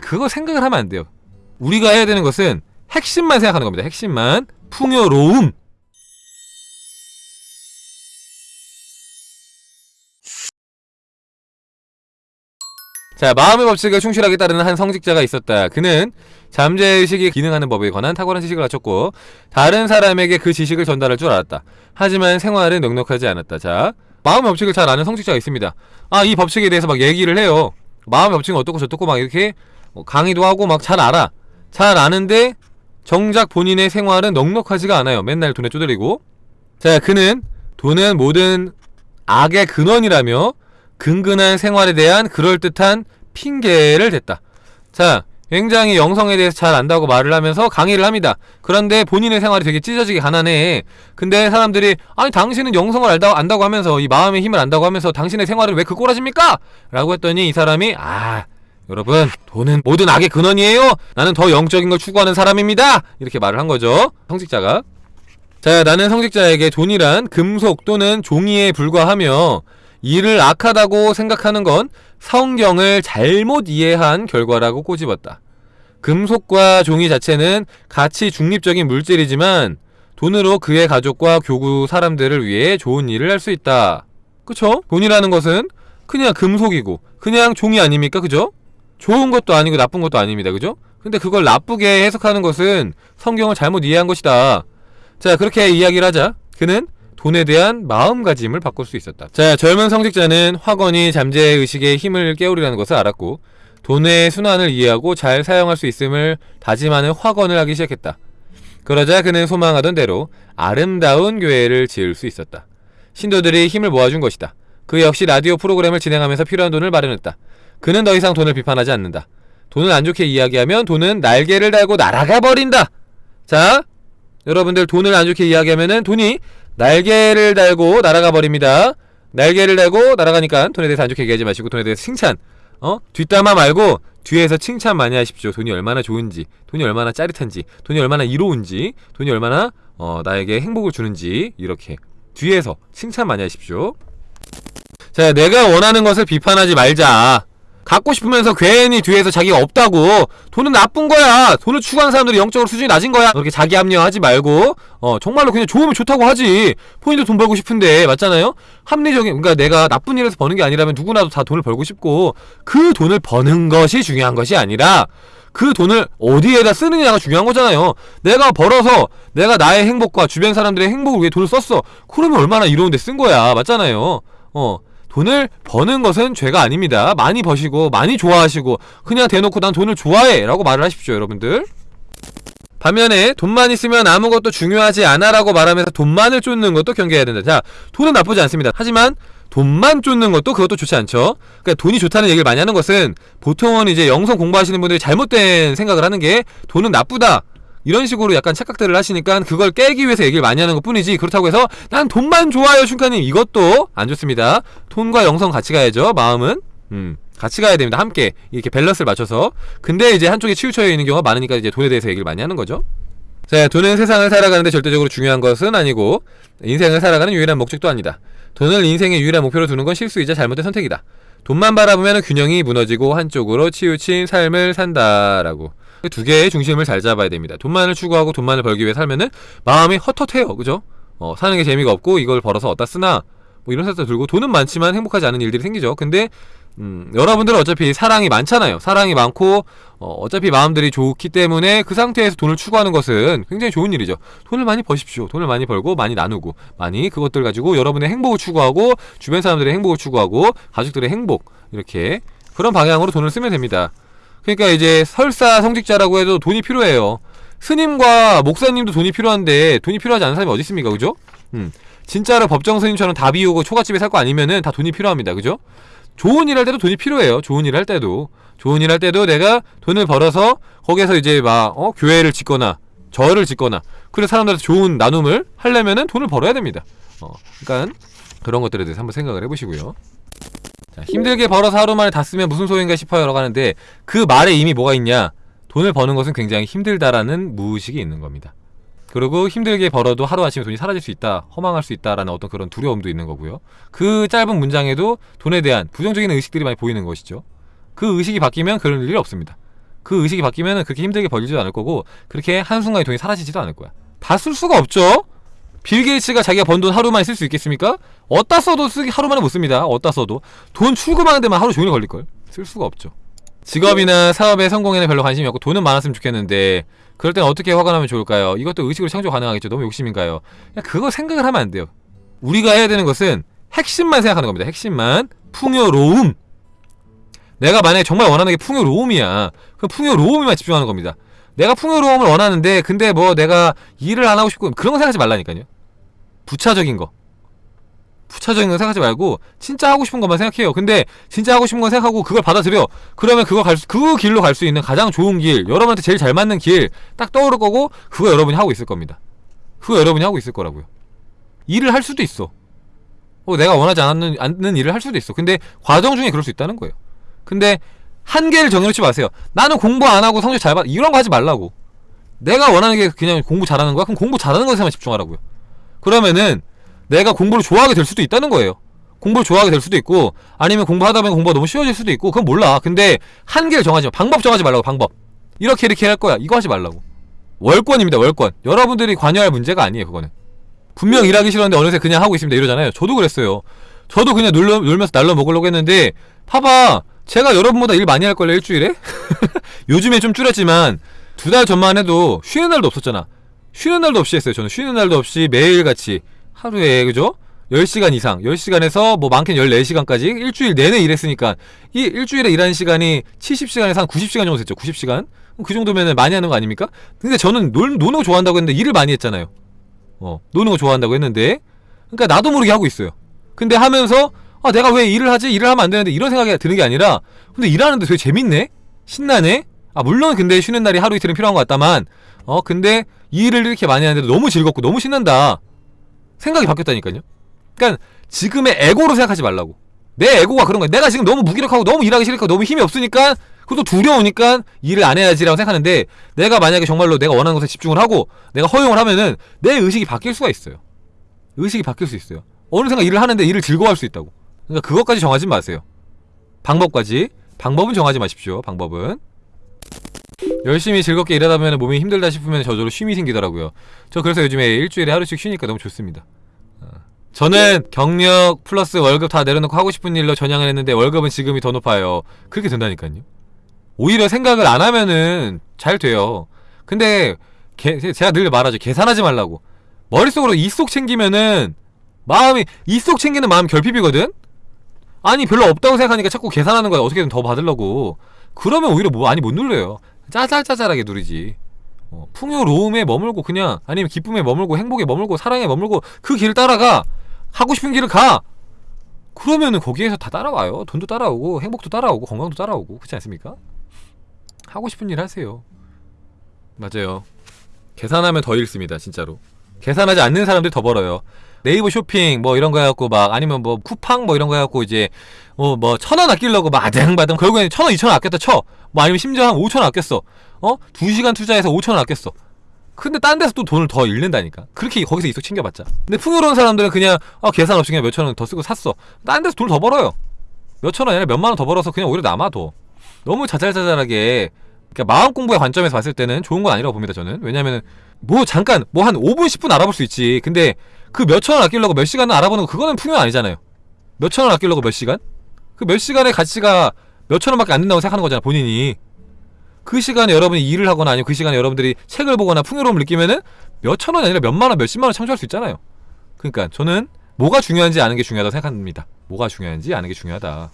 그거 생각을 하면 안 돼요. 우리가 해야 되는 것은 핵심만 생각하는 겁니다. 핵심만 풍요로움. 자, 마음의 법칙을 충실하게 따르는 한 성직자가 있었다. 그는 잠재의식이 기능하는 법에 관한 탁월한 지식을 갖췄고 다른 사람에게 그 지식을 전달할 줄 알았다. 하지만 생활은 넉넉하지 않았다. 자, 마음의 법칙을 잘 아는 성직자가 있습니다. 아, 이 법칙에 대해서 막 얘기를 해요. 마음의 법칙은 어떻고 저떻고 막 이렇게 뭐 강의도 하고 막 잘 알아. 잘 아는데 정작 본인의 생활은 넉넉하지가 않아요. 맨날 돈에 쪼들리고. 자, 그는 돈은 모든 악의 근원이라며 근근한 생활에 대한 그럴듯한 핑계를 댔다. 자, 굉장히 영성에 대해서 잘 안다고 말을 하면서 강의를 합니다. 그런데 본인의 생활이 되게 찢어지게 가난해. 근데 사람들이 아니 당신은 영성을 알다, 안다고 하면서 이 마음의 힘을 안다고 하면서 당신의 생활은 왜그 꼬라집니까? 라고 했더니 이 사람이 아 여러분 돈은 모든 악의 근원이에요. 나는 더 영적인 걸 추구하는 사람입니다. 이렇게 말을 한 거죠. 성직자가. 자 나는 성직자에게 돈이란 금속 또는 종이에 불과하며 이를 악하다고 생각하는 건 성경을 잘못 이해한 결과라고 꼬집었다. 금속과 종이 자체는 가치 중립적인 물질이지만 돈으로 그의 가족과 교구 사람들을 위해 좋은 일을 할 수 있다. 그쵸? 돈이라는 것은 그냥 금속이고 그냥 종이 아닙니까? 그죠? 좋은 것도 아니고 나쁜 것도 아닙니다. 그죠? 근데 그걸 나쁘게 해석하는 것은 성경을 잘못 이해한 것이다. 자, 그렇게 이야기를 하자. 그는 돈에 대한 마음가짐을 바꿀 수 있었다. 자, 젊은 성직자는 확언이 잠재의식의 힘을 깨우리라는 것을 알았고 돈의 순환을 이해하고 잘 사용할 수 있음을 다짐하는 확언을 하기 시작했다. 그러자 그는 소망하던 대로 아름다운 교회를 지을 수 있었다. 신도들이 힘을 모아준 것이다. 그 역시 라디오 프로그램을 진행하면서 필요한 돈을 마련했다. 그는 더 이상 돈을 비판하지 않는다. 돈을 안 좋게 이야기하면 돈은 날개를 달고 날아가 버린다. 자, 여러분들 돈을 안 좋게 이야기하면은 돈이 날개를 달고 날아가 버립니다. 날개를 달고 날아가니까 돈에 대해서 안 좋게 얘기하지 마시고 돈에 대해서 칭찬. 어? 뒷담화 말고 뒤에서 칭찬 많이 하십시오. 돈이 얼마나 좋은지, 돈이 얼마나 짜릿한지, 돈이 얼마나 이로운지, 돈이 얼마나 어, 나에게 행복을 주는지 이렇게 뒤에서 칭찬 많이 하십시오. 자, 내가 원하는 것을 비판하지 말자. 갖고 싶으면서 괜히 뒤에서 자기가 없다고. 돈은 나쁜 거야. 돈을 추구하는 사람들이 영적으로 수준이 낮은 거야. 그렇게 자기 합리화하지 말고. 어 정말로 그냥 좋으면 좋다고 하지. 본인도 돈 벌고 싶은데. 맞잖아요? 합리적인 그러니까 내가 나쁜 일에서 버는 게 아니라면 누구나도 다 돈을 벌고 싶고 그 돈을 버는 것이 중요한 것이 아니라 그 돈을 어디에다 쓰느냐가 중요한 거잖아요. 내가 벌어서 내가 나의 행복과 주변 사람들의 행복을 위해 돈을 썼어. 그러면 얼마나 이로운 데 쓴 거야. 맞잖아요. 어 돈을 버는 것은 죄가 아닙니다. 많이 버시고 많이 좋아하시고 그냥 대놓고 난 돈을 좋아해 라고 말을 하십시오 여러분들. 반면에 돈만 있으면 아무것도 중요하지 않아 라고 말하면서 돈만을 쫓는 것도 경계해야 된다. 자 돈은 나쁘지 않습니다. 하지만 돈만 쫓는 것도 그것도 좋지 않죠. 그러니까 돈이 좋다는 얘기를 많이 하는 것은 보통은 이제 영성 공부하시는 분들이 잘못된 생각을 하는 게 돈은 나쁘다. 이런 식으로 약간 착각들을 하시니까 그걸 깨기 위해서 얘기를 많이 하는 것 뿐이지 그렇다고 해서 난 돈만 좋아요 슌카님. 이것도 안 좋습니다. 돈과 영성 같이 가야죠 마음은. 음 같이 가야 됩니다. 함께 이렇게 밸런스를 맞춰서. 근데 이제 한쪽에 치우쳐 있는 경우가 많으니까 이제 돈에 대해서 얘기를 많이 하는 거죠. 자 돈은 세상을 살아가는데 절대적으로 중요한 것은 아니고 인생을 살아가는 유일한 목적도 아니다. 돈을 인생의 유일한 목표로 두는 건 실수이자 잘못된 선택이다. 돈만 바라보면 균형이 무너지고 한쪽으로 치우친 삶을 산다라고 두 개의 중심을 잘 잡아야 됩니다. 돈만을 추구하고 돈만을 벌기 위해 살면은 마음이 헛헛해요. 그죠? 어, 사는 게 재미가 없고 이걸 벌어서 어디다 쓰나 뭐 이런 생각도 들고 돈은 많지만 행복하지 않은 일들이 생기죠. 근데 음, 여러분들은 어차피 사랑이 많잖아요. 사랑이 많고 어, 차피 마음들이 좋기 때문에 그 상태에서 돈을 추구하는 것은 굉장히 좋은 일이죠. 돈을 많이 버십시오. 돈을 많이 벌고 많이 나누고 많이 그것들 가지고 여러분의 행복을 추구하고 주변 사람들의 행복을 추구하고 가족들의 행복 이렇게 그런 방향으로 돈을 쓰면 됩니다. 그러니까 이제 설사 성직자라고 해도 돈이 필요해요. 스님과 목사님도 돈이 필요한데 돈이 필요하지 않은 사람이 어디 있습니까? 그죠? 음. 진짜로 법정 스님처럼 다 비우고 초가집에 살 거 아니면은 다 돈이 필요합니다. 그죠? 좋은 일 할 때도 돈이 필요해요. 좋은 일 할 때도. 좋은 일 할 때도 내가 돈을 벌어서 거기에서 이제 막 어? 교회를 짓거나 절을 짓거나 그래서 사람들한테 좋은 나눔을 하려면은 돈을 벌어야 됩니다. 어. 그러니까 그런 것들에 대해서 한번 생각을 해보시고요. 자, 힘들게 벌어서 하루 만에 다 쓰면 무슨 소용인가 싶어요 라고 하는데 그 말에 이미 뭐가 있냐? 돈을 버는 것은 굉장히 힘들다라는 무의식이 있는 겁니다. 그리고 힘들게 벌어도 하루아침에 돈이 사라질 수 있다 허망할 수 있다라는 어떤 그런 두려움도 있는 거고요. 그 짧은 문장에도 돈에 대한 부정적인 의식들이 많이 보이는 것이죠. 그 의식이 바뀌면 그런 일이 없습니다. 그 의식이 바뀌면 그렇게 힘들게 벌리지도 않을 거고 그렇게 한순간에 돈이 사라지지도 않을 거야. 다 쓸 수가 없죠 빌 게이츠가 자기가 번 돈 하루 만에 쓸 수 있겠습니까? 어디다 써도 쓰기 하루 만에 못 씁니다. 어디다 써도. 돈 출금하는 데만 하루 종일 걸릴걸? 쓸 수가 없죠. 직업이나 사업에 성공에는 별로 관심이 없고 돈은 많았으면 좋겠는데 그럴 땐 어떻게 화가 나면 좋을까요? 이것도 의식으로 창조 가능하겠죠. 너무 욕심인가요? 그냥 그거 생각을 하면 안 돼요. 우리가 해야 되는 것은 핵심만 생각하는 겁니다. 핵심만 풍요로움. 내가 만약에 정말 원하는 게 풍요로움이야. 그럼 풍요로움에만 집중하는 겁니다. 내가 풍요로움을 원하는데 근데 뭐 내가 일을 안 하고 싶고 그런 거 생각하지 말라니까요 부차적인 거. 부차적인 거 생각하지 말고 진짜 하고 싶은 것만 생각해요. 근데 진짜 하고 싶은 거 생각하고 그걸 받아들여. 그러면 그거 갈 수, 그 길로 갈 수 있는 가장 좋은 길 여러분한테 제일 잘 맞는 길 딱 떠오를 거고 그거 여러분이 하고 있을 겁니다. 그거 여러분이 하고 있을 거라고요. 일을 할 수도 있어. 어, 내가 원하지 않는, 않는 일을 할 수도 있어. 근데 과정 중에 그럴 수 있다는 거예요. 근데 한계를 정해놓지 마세요. 나는 공부 안 하고 성적 잘 받 이런 거 하지 말라고. 내가 원하는 게 그냥 공부 잘하는 거야? 그럼 공부 잘하는 것에만 집중하라고요 그러면은 내가 공부를 좋아하게 될 수도 있다는 거예요. 공부를 좋아하게 될 수도 있고 아니면 공부하다 보면 공부가 너무 쉬워질 수도 있고 그건 몰라. 근데 한계를 정하지 마. 방법 정하지 말라고 방법. 이렇게 이렇게 할 거야. 이거 하지 말라고. 월권입니다 월권. 여러분들이 관여할 문제가 아니에요 그거는. 분명 일하기 싫었는데 어느새 그냥 하고 있습니다 이러잖아요. 저도 그랬어요. 저도 그냥 놀려, 놀면서 날로 먹으려고 했는데 봐봐. 제가 여러분보다 일 많이 할걸요 일주일에? 요즘에 좀 줄였지만 두 달 전만 해도 쉬는 날도 없었잖아 쉬는 날도 없이 했어요 저는 쉬는 날도 없이 매일같이 하루에 그죠? 10시간 이상 10시간에서 뭐 많게는 14시간까지 일주일 내내 일했으니까 이 일주일에 일하는 시간이 70시간에서 한 90시간 정도 됐죠 90시간 그 정도면 많이 하는 거 아닙니까? 근데 저는 놀, 노는 거 좋아한다고 했는데 일을 많이 했잖아요 어 노는 거 좋아한다고 했는데 그러니까 나도 모르게 하고 있어요 근데 하면서 아 내가 왜 일을 하지? 일을 하면 안 되는데 이런 생각이 드는 게 아니라 근데 일하는데 되게 재밌네? 신나네? 아 물론 근데 쉬는 날이 하루 이틀은 필요한 것 같다만 어 근데 이 일을 이렇게 많이 하는데도 너무 즐겁고 너무 신난다 생각이 바뀌었다니까요. 그러니까 지금의 에고로 생각하지 말라고. 내 에고가 그런 거야. 내가 지금 너무 무기력하고 너무 일하기 싫으니까 너무 힘이 없으니까 그것도 두려우니까 일을 안 해야지라고 생각하는데 내가 만약에 정말로 내가 원하는 것에 집중을 하고 내가 허용을 하면은 내 의식이 바뀔 수가 있어요. 의식이 바뀔 수 있어요. 어느 생각 일을 하는데 일을 즐거워할 수 있다고. 그러니까 그것까지 정하지 마세요. 방법까지. 방법은 정하지 마십시오. 방법은 열심히 즐겁게 일하다 보면 몸이 힘들다 싶으면 저절로 쉼이 생기더라고요. 저 그래서 요즘에 일주일에 하루씩 쉬니까 너무 좋습니다. 어. 저는 경력 플러스 월급 다 내려놓고 하고 싶은 일로 전향을 했는데 월급은 지금이 더 높아요. 그렇게 된다니까요. 오히려 생각을 안 하면은 잘 돼요. 근데 개, 제가 늘 말하죠. 계산하지 말라고. 머릿속으로 이 속 챙기면은 마음이 이 속 챙기는 마음 결핍이거든? 아니 별로 없다고 생각하니까 자꾸 계산하는 거야. 어떻게든 더 받으려고. 그러면 오히려 뭐 많이 못 눌러요 짜잘짜잘하게 누리지. 어, 풍요로움에 머물고 그냥 아니면 기쁨에 머물고 행복에 머물고 사랑에 머물고 그 길을 따라가. 하고 싶은 길을 가. 그러면은 거기에서 다 따라와요. 돈도 따라오고 행복도 따라오고 건강도 따라오고. 그렇지 않습니까? 하고 싶은 일 하세요. 맞아요. 계산하면 더 잃습니다 진짜로. 계산하지 않는 사람들이 더 벌어요 네이버 쇼핑 뭐 이런 거 해갖고 막 아니면 뭐 쿠팡 뭐 이런 거 해갖고 이제 어 뭐 천 원 아끼려고 막 아등바등 결국에는 천 원, 이천 원 아꼈다 쳐. 뭐 아니면 심지어 한 오천 원 아꼈어. 어? 두 시간 투자해서 오천 원 아꼈어. 근데 딴 데서 또 돈을 더 잃는다니까. 그렇게 거기서 이속 챙겨봤자. 근데 풍요로운 사람들은 그냥 어, 계산 없이 그냥 몇천 원 더 쓰고 샀어. 딴 데서 돈을 더 벌어요. 몇천 원 아니라 몇만 원 더 벌어서 그냥 오히려 남아도. 너무 자잘자잘하게 그러니까 마음 공부의 관점에서 봤을 때는 좋은 건 아니라고 봅니다 저는 왜냐면은 뭐 잠깐 뭐 한 5분 10분 알아볼 수 있지 근데 그 몇천 원 아끼려고 몇 시간을 알아보는 거 그거는 풍요 아니잖아요. 몇천 원 아끼려고 몇 시간? 그 몇 시간의 가치가 몇천 원밖에 안 된다고 생각하는 거잖아 본인이. 그 시간에 여러분이 일을 하거나 아니면 그 시간에 여러분들이 책을 보거나 풍요로움을 느끼면은 몇천 원이 아니라 몇만 원 몇십만 원 창조할 수 있잖아요. 그러니까 저는 뭐가 중요한지 아는 게 중요하다고 생각합니다. 뭐가 중요한지 아는 게 중요하다